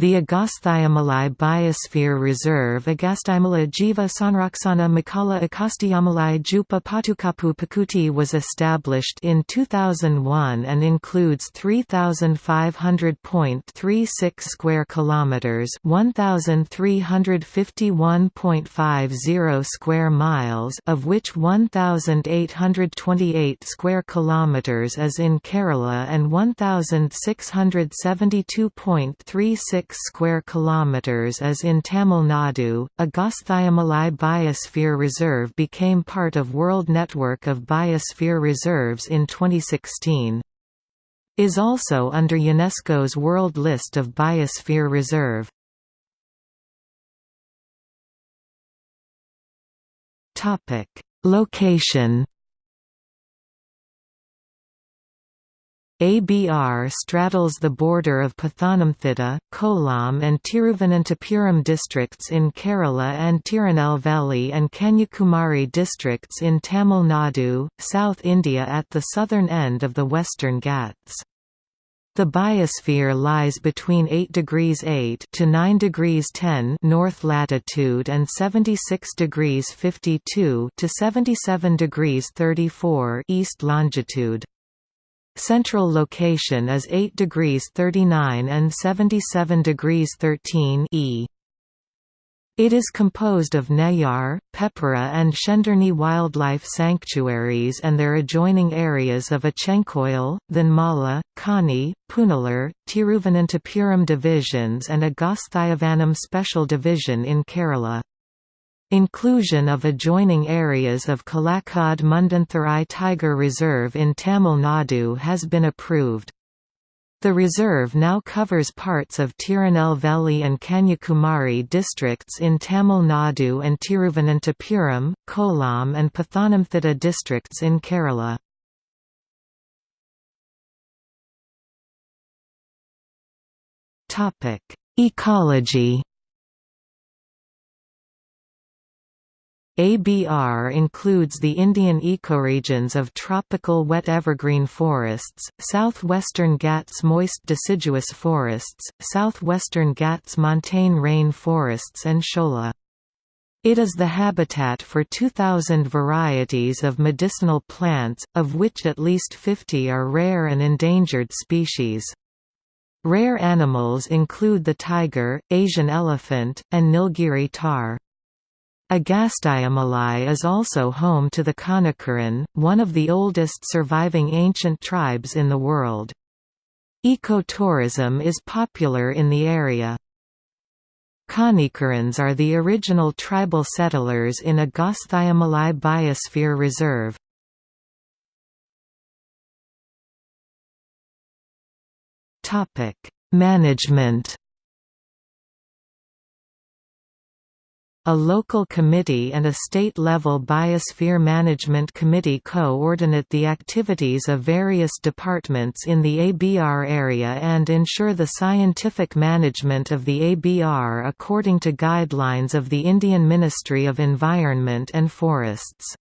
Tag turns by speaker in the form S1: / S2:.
S1: The Agastyamalai Biosphere Reserve Agastyamalai Jiva Sanraksana Makala Agastyamalai Jupa Patukapu Pakuti was established in 2001 and includes 3500.36 square kilometers, 1351.50 square miles, of which 1828 square kilometers is in Kerala and 1672.36 square kilometers as in Tamil Nadu. Agastyamalai Biosphere Reserve became part of World Network of Biosphere Reserves in 2016. Is also under UNESCO's World List of Biosphere Reserve. Topic: Location ABR straddles the border of Pathanamthitta, Kollam and Tiruvananthapuram districts in Kerala and Tirunelveli and Kanyakumari districts in Tamil Nadu, South India at the southern end of the Western Ghats. The biosphere lies between 8 degrees 8 to 9 degrees 10 north latitude and 76 degrees 52 to 77 degrees 34 east longitude. Central location is 8 degrees 39 and 77 degrees 13 E. It is composed of Neyyar, Peppara and Shendurney wildlife sanctuaries and their adjoining areas of Achenkoil, Thenmala, Kani, Punalur, Tiruvananthapuram divisions and Agastyavanam Special Division in Kerala. Inclusion of adjoining areas of Kalakad Mundanthurai Tiger Reserve in Tamil Nadu has been approved. The reserve now covers parts of Tirunelveli and Kanyakumari districts in Tamil Nadu and Tiruvananthapuram, Kollam and Pathanamthitta districts in Kerala. Ecology ABR includes the Indian ecoregions of tropical wet evergreen forests, southwestern Ghats moist deciduous forests, southwestern Ghats montane rain forests and shola. It is the habitat for 2,000 varieties of medicinal plants, of which at least 50 are rare and endangered species. Rare animals include the tiger, Asian elephant, and Nilgiri tahr. Agastyamalai is also home to the Kanikaran, one of the oldest surviving ancient tribes in the world. Ecotourism is popular in the area. Kanikarans are the original tribal settlers in Agastyamalai Biosphere Reserve. Management A local committee and a state-level biosphere management committee coordinate the activities of various departments in the ABR area and ensure the scientific management of the ABR according to guidelines of the Indian Ministry of Environment and Forests.